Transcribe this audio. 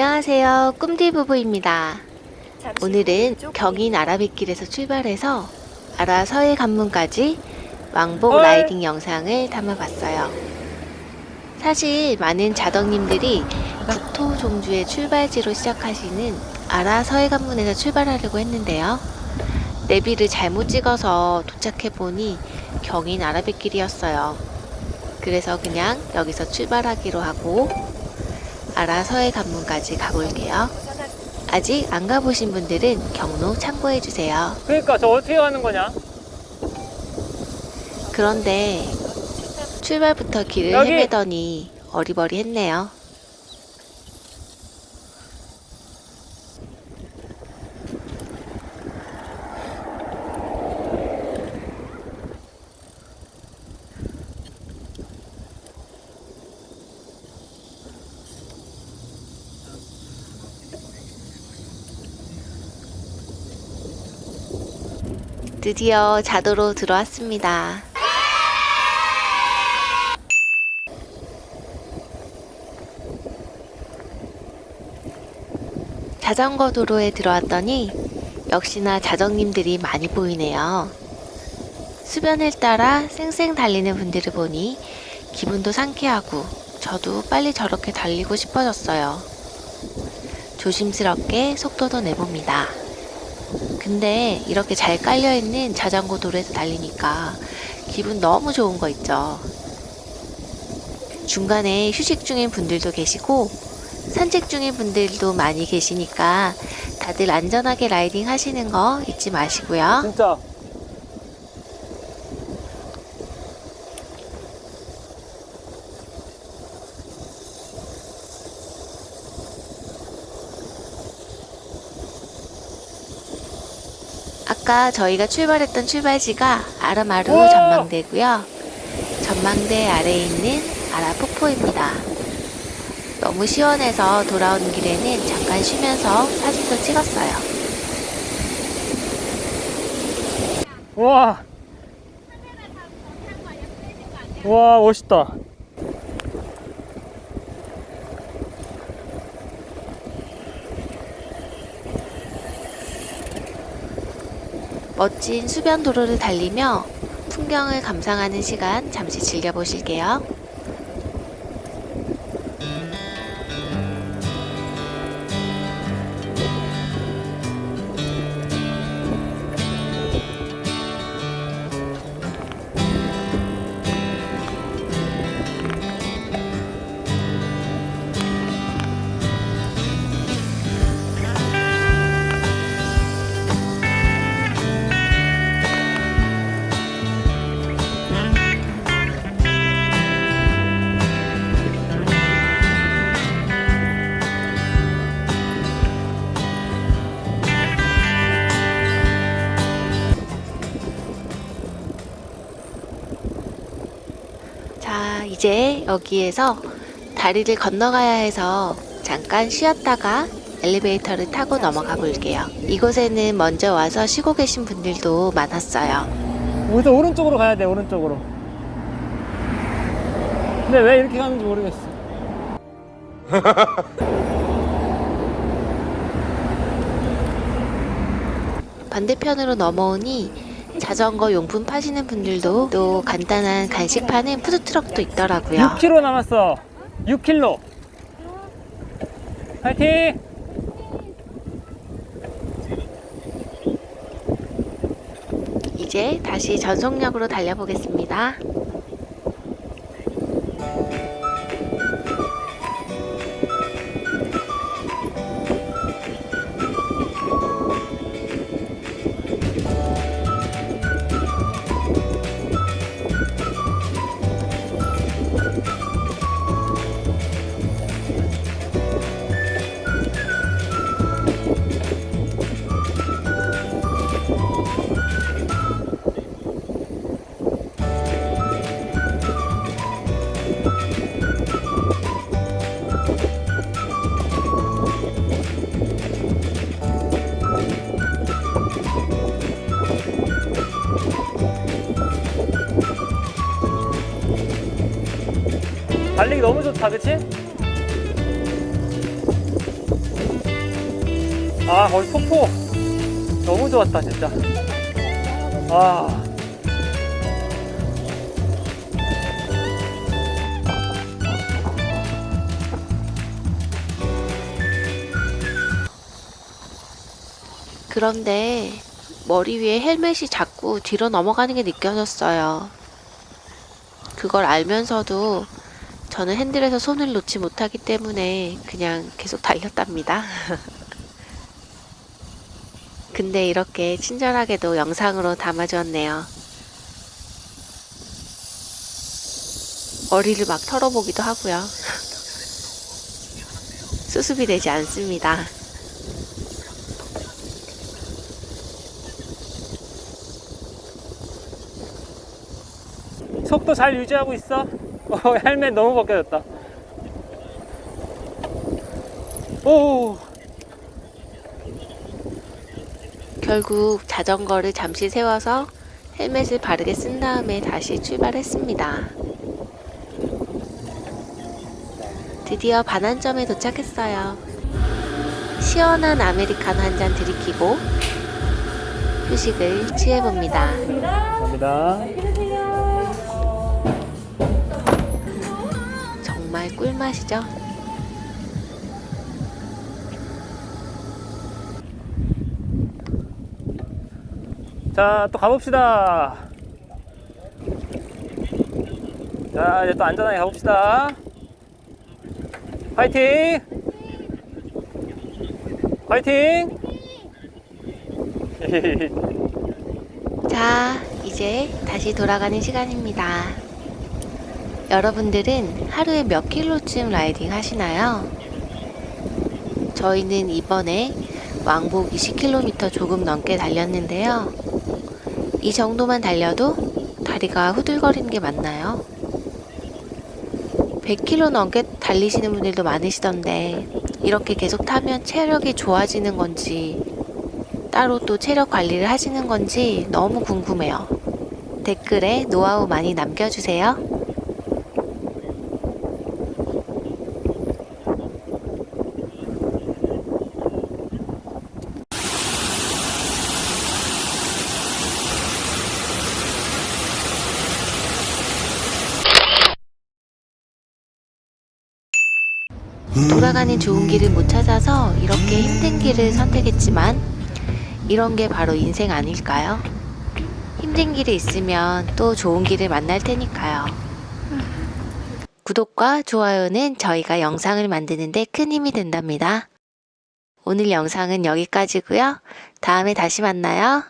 안녕하세요. 꿈디 부부입니다. 오늘은 경인 아라뱃길에서 출발해서 아라 서해 관문까지 왕복 헐. 라이딩 영상을 담아봤어요. 사실 많은 자덕님들이 국토 종주의 출발지로 시작하시는 아라 서해 관문에서 출발하려고 했는데요. 내비를 잘못 찍어서 도착해보니 경인 아라뱃길이었어요. 그래서 그냥 여기서 출발하기로 하고 아라 서해 관문까지 가볼게요. 아직 안 가보신 분들은 경로 참고해주세요. 그러니까 저 어떻게 가는 거냐? 그런데 출발부터 길을 여기! 헤매더니 어리버리했네요. 드디어 자도로 들어왔습니다. 자전거 도로에 들어왔더니 역시나 자정님들이 많이 보이네요. 수변을 따라 쌩쌩 달리는 분들을 보니 기분도 상쾌하고 저도 빨리 저렇게 달리고 싶어졌어요. 조심스럽게 속도도 내봅니다. 근데 이렇게 잘 깔려있는 자전거 도로에서 달리니까 기분 너무 좋은 거 있죠. 중간에 휴식 중인 분들도 계시고 산책 중인 분들도 많이 계시니까 다들 안전하게 라이딩 하시는 거 잊지 마시고요. 진짜 아까 저희가 출발했던 출발지가 아라마루 우와! 전망대고요. 전망대 아래에 있는 아라 폭포입니다. 너무 시원해서 돌아오는 길에는 잠깐 쉬면서 사진도 찍었어요. 와. 와 멋있다. 멋진 수변 도로를 달리며 풍경을 감상하는 시간 잠시 즐겨보실게요. 이제 여기에서 다리를 건너가야 해서 잠깐 쉬었다가 엘리베이터를 타고 넘어가 볼게요. 이곳에는 먼저 와서 쉬고 계신 분들도 많았어요. 여기서 오른쪽으로 가야 돼 오른쪽으로. 근데 왜 이렇게 가는지 모르겠어. 반대편으로 넘어오니 자전거 용품 파시는 분들도 또 간단한 간식 파는 푸드트럭도 있더라고요. 6km 남았어. 6km. 파이팅! 이제 다시 전속력으로 달려보겠습니다. 좋다, 그치? 아 거기 폭포 너무 좋았다 진짜 아 그런데 머리 위에 헬멧이 자꾸 뒤로 넘어가는 게 느껴졌어요. 그걸 알면서도 저는 핸들에서 손을 놓지 못하기 때문에 그냥 계속 달렸답니다. 근데 이렇게 친절하게도 영상으로 담아주었네요. 머리를 막 털어보기도 하고요. 수습이 되지 않습니다. 속도 잘 유지하고 있어 어, 헬멧 너무 벗겨졌다 오 결국 자전거를 잠시 세워서 헬멧을 바르게 쓴 다음에 다시 출발했습니다. 드디어 반환점에 도착했어요. 시원한 아메리카노 한 잔 들이키고 휴식을 취해봅니다. 감사합니다 정말 꿀맛이죠? 자 또 가봅시다 자 이제 또 안전하게 가봅시다 화이팅 화이팅 자, 이제 다시 돌아가는 시간입니다. 여러분들은 하루에 몇 킬로쯤 라이딩 하시나요? 저희는 이번에 왕복 20km 조금 넘게 달렸는데요. 이 정도만 달려도 다리가 후들거리는 게 맞나요? 100km 넘게 달리시는 분들도 많으시던데 이렇게 계속 타면 체력이 좋아지는 건지 따로 또 체력 관리를 하시는 건지 너무 궁금해요. 댓글에 노하우 많이 남겨주세요. 돌아가는 좋은 길을 못 찾아서 이렇게 힘든 길을 선택했지만 이런 게 바로 인생 아닐까요? 힘든 길이 있으면 또 좋은 길을 만날 테니까요. 구독과 좋아요는 저희가 영상을 만드는데 큰 힘이 된답니다. 오늘 영상은 여기까지고요. 다음에 다시 만나요.